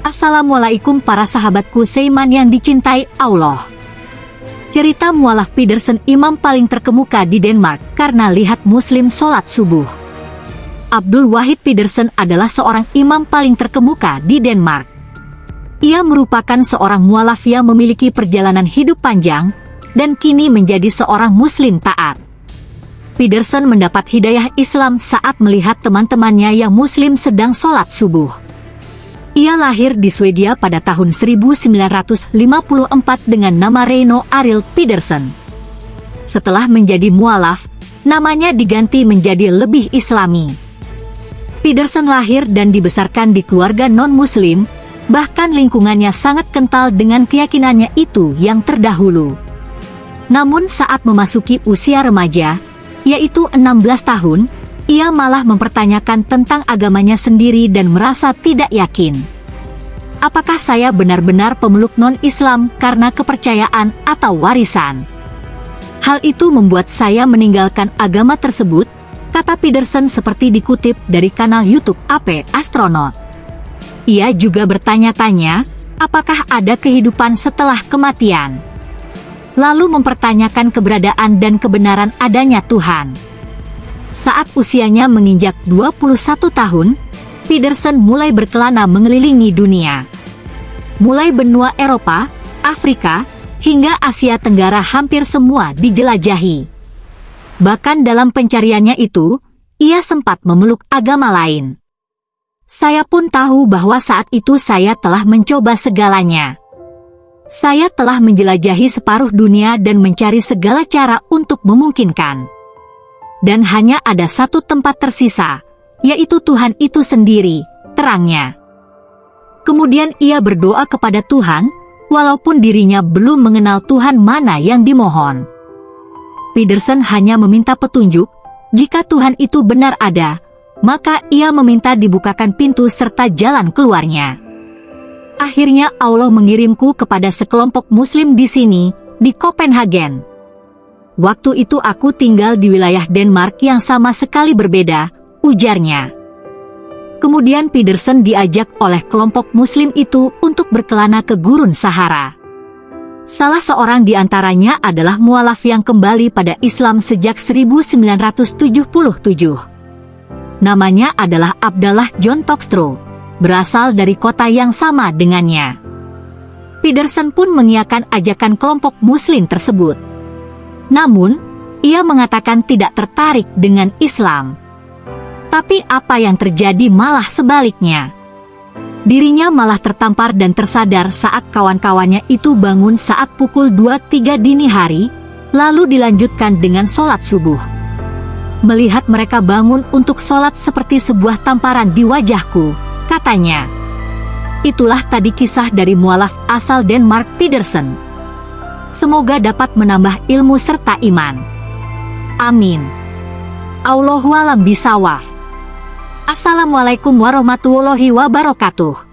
Assalamualaikum para sahabatku Seiman yang dicintai Allah. Cerita mualaf Pedersen imam paling terkemuka di Denmark karena lihat muslim sholat subuh. Abdul Wahid Pedersen adalah seorang imam paling terkemuka di Denmark. Ia merupakan seorang mualaf yang memiliki perjalanan hidup panjang, dan kini menjadi seorang muslim taat. Pedersen mendapat hidayah Islam saat melihat teman-temannya yang muslim sedang sholat subuh. Ia lahir di Swedia pada tahun 1954 dengan nama Reino Arild Pedersen. Setelah menjadi mualaf, namanya diganti menjadi lebih islami. Pedersen lahir dan dibesarkan di keluarga non-muslim, bahkan lingkungannya sangat kental dengan keyakinannya itu yang terdahulu. Namun saat memasuki usia remaja, yaitu 16 tahun, ia malah mempertanyakan tentang agamanya sendiri dan merasa tidak yakin. Apakah saya benar-benar pemeluk non-Islam karena kepercayaan atau warisan? Hal itu membuat saya meninggalkan agama tersebut, kata Peterson seperti dikutip dari kanal YouTube AP Astronaut. Ia juga bertanya-tanya, apakah ada kehidupan setelah kematian. Lalu mempertanyakan keberadaan dan kebenaran adanya Tuhan. Saat usianya menginjak 21 tahun, Pedersen mulai berkelana mengelilingi dunia. Mulai benua Eropa, Afrika, hingga Asia Tenggara hampir semua dijelajahi. Bahkan dalam pencariannya itu, ia sempat memeluk agama lain. Saya pun tahu bahwa saat itu saya telah mencoba segalanya. Saya telah menjelajahi separuh dunia dan mencari segala cara untuk memungkinkan. Dan hanya ada satu tempat tersisa, yaitu Tuhan itu sendiri, terangnya. Kemudian ia berdoa kepada Tuhan, walaupun dirinya belum mengenal Tuhan mana yang dimohon. Peterson hanya meminta petunjuk, jika Tuhan itu benar ada, maka ia meminta dibukakan pintu serta jalan keluarnya. Akhirnya Allah mengirimku kepada sekelompok muslim di sini, di Copenhagen. Waktu itu aku tinggal di wilayah Denmark yang sama sekali berbeda, ujarnya. Kemudian Pedersen diajak oleh kelompok muslim itu untuk berkelana ke gurun Sahara. Salah seorang di antaranya adalah mualaf yang kembali pada Islam sejak 1977. Namanya adalah Abdallah John Tokstrow, berasal dari kota yang sama dengannya. Pedersen pun mengiakan ajakan kelompok muslim tersebut. Namun, ia mengatakan tidak tertarik dengan Islam. Tapi apa yang terjadi malah sebaliknya. Dirinya malah tertampar dan tersadar saat kawan-kawannya itu bangun saat pukul 2.3 dini hari, lalu dilanjutkan dengan sholat subuh melihat mereka bangun untuk sholat seperti sebuah tamparan di wajahku, katanya. Itulah tadi kisah dari mualaf asal Denmark Pedersen. Semoga dapat menambah ilmu serta iman. Amin. Allahualam bisawaf. Assalamualaikum warahmatullahi wabarakatuh.